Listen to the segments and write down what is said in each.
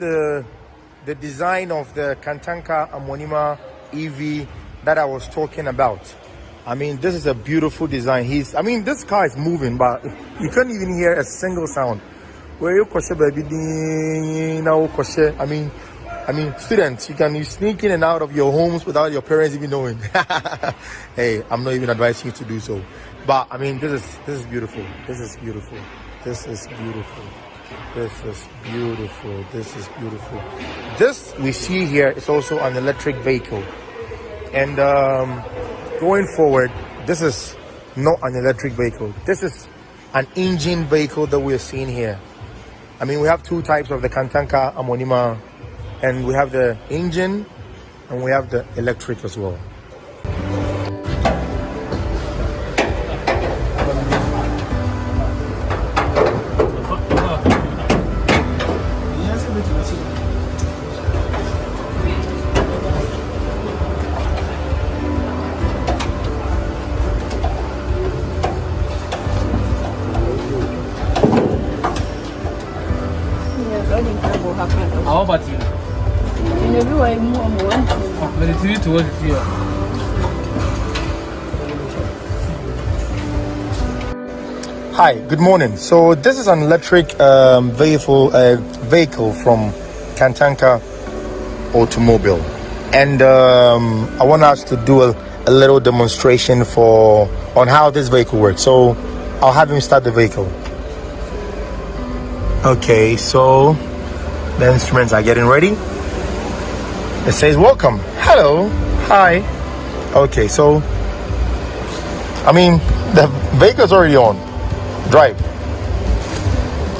the the design of the Kantanka Amonima EV that I was talking about. I mean, this is a beautiful design. He's, I mean, this car is moving, but you couldn't even hear a single sound. Where you baby. I mean, I mean, students, you can sneak in and out of your homes without your parents even knowing. hey, I'm not even advising you to do so. But I mean, this is this is beautiful. This is beautiful. This is beautiful. This is beautiful. This is beautiful. This we see here is also an electric vehicle, and um, going forward, this is not an electric vehicle. This is an engine vehicle that we're seeing here. I mean, we have two types of the Kantanka Amonima, and we have the engine and we have the electric as well. How about you? But it's. Hi, good morning. So this is an electric um, vehicle uh, vehicle from Kantanka Automobile, and um, I want us to do a, a little demonstration for on how this vehicle works. So I'll have him start the vehicle. Okay, so the instruments are getting ready. It says welcome. Hello. Hi. Okay, so I mean the vehicle's already on. Drive.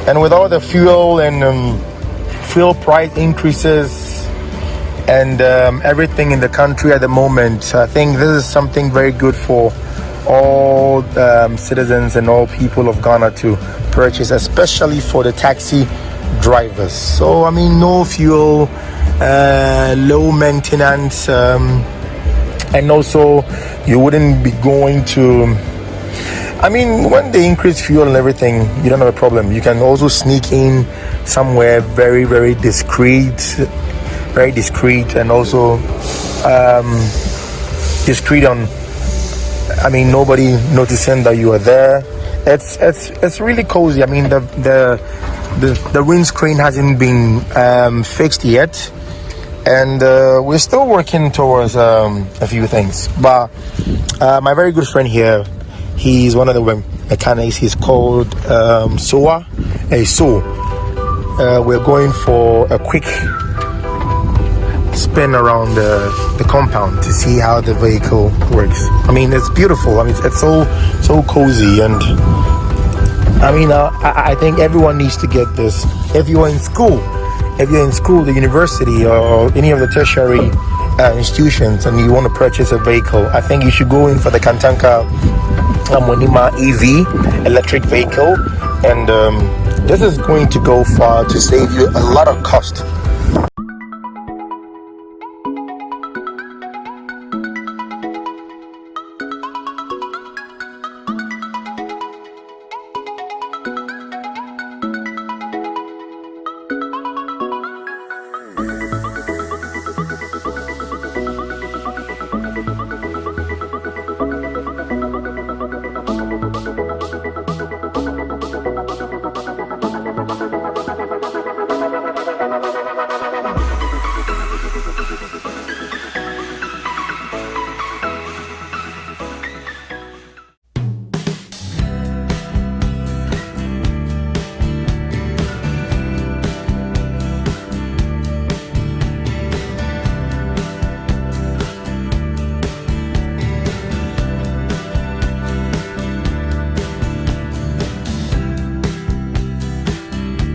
And with all the fuel and um, fuel price increases and um, everything in the country at the moment, I think this is something very good for all um, citizens and all people of Ghana to purchase, especially for the taxi drivers. So, I mean, no fuel, uh, low maintenance, um, and also you wouldn't be going to. I mean, when they increase fuel and everything, you don't have a problem. You can also sneak in somewhere very, very discreet, very discreet, and also um, discreet on. I mean, nobody noticing that you are there. It's it's it's really cozy. I mean, the the the, the windscreen hasn't been um, fixed yet. And uh, we're still working towards um, a few things. But uh, my very good friend here he's one of the mechanics. He's called um, soa a so uh, we're going for a quick spin around the, the compound to see how the vehicle works. I mean it's beautiful. I mean it's, it's so so cozy and I mean, uh, I, I, think everyone needs to get this. If you're in school, if you're in school, the university, or any of the tertiary uh, institutions, and you want to purchase a vehicle, I think you should go in for the Kantanka Amonima EV electric vehicle, and um, this is going to go far to save you a lot of cost